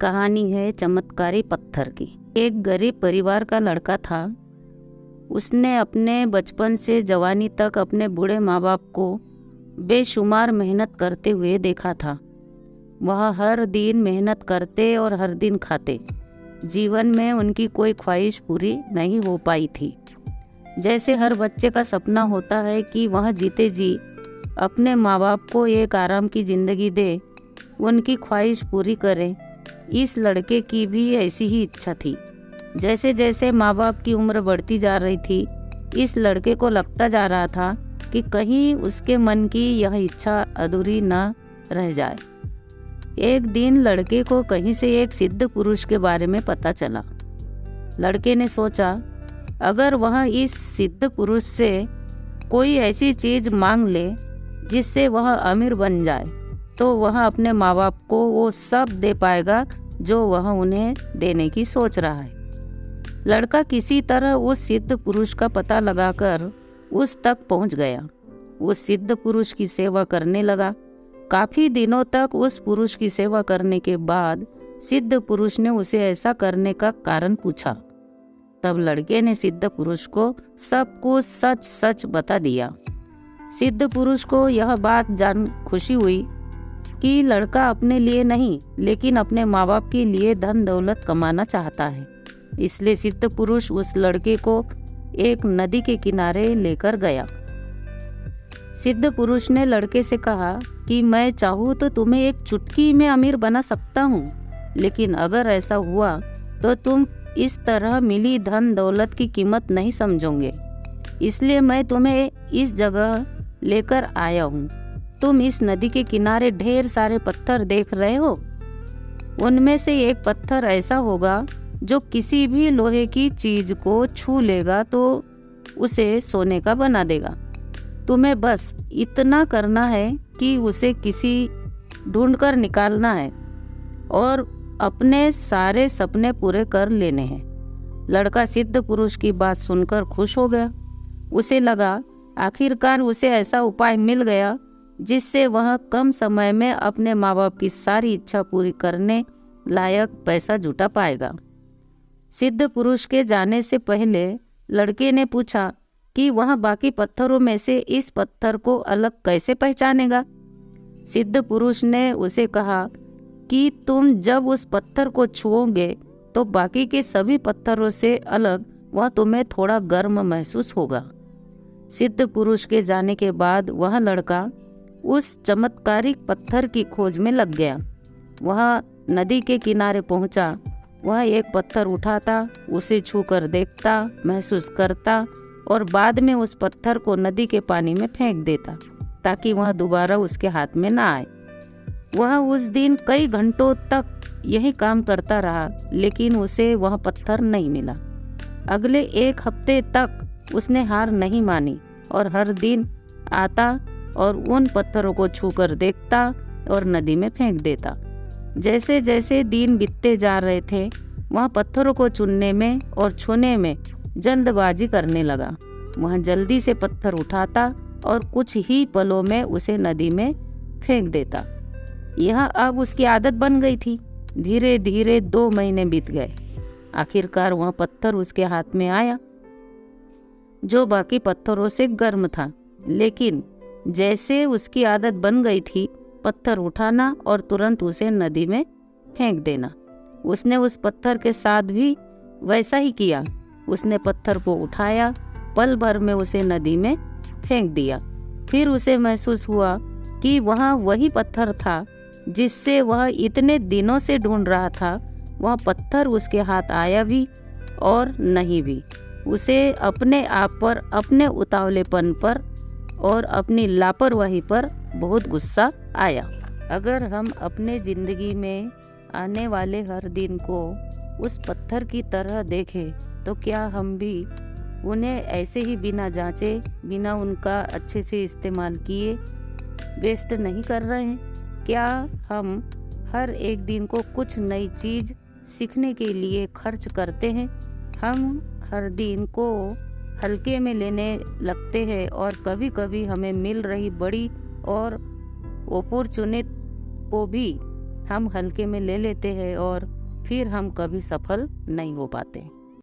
कहानी है चमत्कारी पत्थर की। एक गरीब परिवार का लड़का था। उसने अपने बचपन से जवानी तक अपने बूढ़े माँ बाप को बेशुमार मेहनत करते हुए देखा था। वह हर दिन मेहनत करते और हर दिन खाते। जीवन में उनकी कोई ख्वाहिश पूरी नहीं हो पाई थी। जैसे हर बच्चे का सपना होता है कि वह जीते जी अपने माँ बाप को एक आराम की ज़िंदगी दे, उनकी ख्वाहिश पूरी करे। इस लड़के की भी ऐसी ही इच्छा थी। जैसे जैसे माँ बाप की उम्र बढ़ती जा रही थी, इस लड़के को लगता जा रहा था कि कहीं उसके मन की यह इच्छा अधूरी न रह जाए। एक दिन लड़के को कहीं से एक सिद्ध पुरुष के बारे में पता चला। लड़के ने सोचा, अगर वह इस सिद्ध पुरुष से कोई ऐसी चीज़ मांग ले, जिससे वह अमीर बन जाए तो वह अपने माँ बाप को वो सब दे पाएगा जो वह उन्हें देने की सोच रहा है। लड़का किसी तरह उस सिद्ध पुरुष का पता लगाकर उस तक पहुँच गया। उस सिद्ध पुरुष की सेवा करने लगा। काफ़ी दिनों तक उस पुरुष की सेवा करने के बाद सिद्ध पुरुष ने उसे ऐसा करने का कारण पूछा। तब लड़के ने सिद्ध पुरुष को सब कुछ सच सच बता दिया। सिद्ध पुरुष को यह बात जान खुशी हुई कि लड़का अपने लिए नहीं, लेकिन अपने माँ बाप के लिए धन दौलत कमाना चाहता है। इसलिए सिद्ध पुरुष उस लड़के को एक नदी के किनारे लेकर गया। सिद्ध पुरुष ने लड़के से कहा कि, मैं चाहूँ तो तुम्हें एक चुटकी में अमीर बना सकता हूँ, लेकिन अगर ऐसा हुआ तो तुम इस तरह मिली धन दौलत की कीमत नहीं समझोगे। इसलिए मैं तुम्हें इस जगह लेकर आया हूँ। तुम इस नदी के किनारे ढेर सारे पत्थर देख रहे हो? उनमें से एक पत्थर ऐसा होगा जो किसी भी लोहे की चीज़ को छू लेगा तो उसे सोने का बना देगा। तुम्हें बस इतना करना है कि उसे किसी ढूंढकर निकालना है और अपने सारे सपने पूरे कर लेने हैं। लड़का सिद्ध पुरुष की बात सुनकर खुश हो गया। उसे लगा, आखिरकार उसे ऐसा उपाय मिल गया जिससे वह कम समय में अपने माँ बाप की सारी इच्छा पूरी करने लायक पैसा जुटा पाएगा। सिद्ध पुरुष के जाने से पहले लड़के ने पूछा कि वह बाकी पत्थरों में से इस पत्थर को अलग कैसे पहचानेगा? सिद्ध पुरुष ने उसे कहा कि तुम जब उस पत्थर को छुओगे तो बाकी के सभी पत्थरों से अलग वह तुम्हें थोड़ा गर्म महसूस होगा। सिद्ध पुरुष के जाने के बाद वह लड़का उस चमत्कारिक पत्थर की खोज में लग गया। वह नदी के किनारे पहुँचा। वह एक पत्थर उठाता, उसे छूकर देखता, महसूस करता और बाद में उस पत्थर को नदी के पानी में फेंक देता, ताकि वह दोबारा उसके हाथ में ना आए। वह उस दिन कई घंटों तक यही काम करता रहा, लेकिन उसे वह पत्थर नहीं मिला। अगले एक हफ़्ते तक उसने हार नहीं मानी और हर दिन आता और उन पत्थरों को छूकर देखता और नदी में फेंक देता। जैसे जैसे दिन बीतते जा रहे थे, वह पत्थरों को चुनने में और छूने में जल्दबाजी करने लगा। वह जल्दी से पत्थर उठाता और कुछ ही पलों में उसे नदी में फेंक देता। यह अब उसकी आदत बन गई थी। धीरे धीरे दो महीने बीत गए। आखिरकार वह पत्थर उसके हाथ में आया, जो बाकी पत्थरों से गर्म था। लेकिन जैसे उसकी आदत बन गई थी, पत्थर उठाना और तुरंत उसे नदी में फेंक देना। उसने उस पत्थर के साथ भी वैसा ही किया। उसने पत्थर को उठाया, पल भर में उसे नदी में फेंक दिया। फिर उसे महसूस हुआ कि वहाँ वही पत्थर था, जिससे वह इतने दिनों से ढूंढ रहा था। वह पत्थर उसके हाथ आया भी और नहीं भी। उसे अपने आप पर, अपने उतावलेपन पर और अपनी लापरवाही पर बहुत गुस्सा आया। अगर हम अपने ज़िंदगी में आने वाले हर दिन को उस पत्थर की तरह देखें तो क्या हम भी उन्हें ऐसे ही बिना जांचे, बिना उनका अच्छे से इस्तेमाल किए वेस्ट नहीं कर रहे हैं? क्या हम हर एक दिन को कुछ नई चीज़ सीखने के लिए खर्च करते हैं? हम हर दिन को हल्के में लेने लगते हैं और कभी कभी हमें मिल रही बड़ी और अपॉर्चुनिट को भी हम हल्के में ले लेते हैं और फिर हम कभी सफल नहीं हो पाते।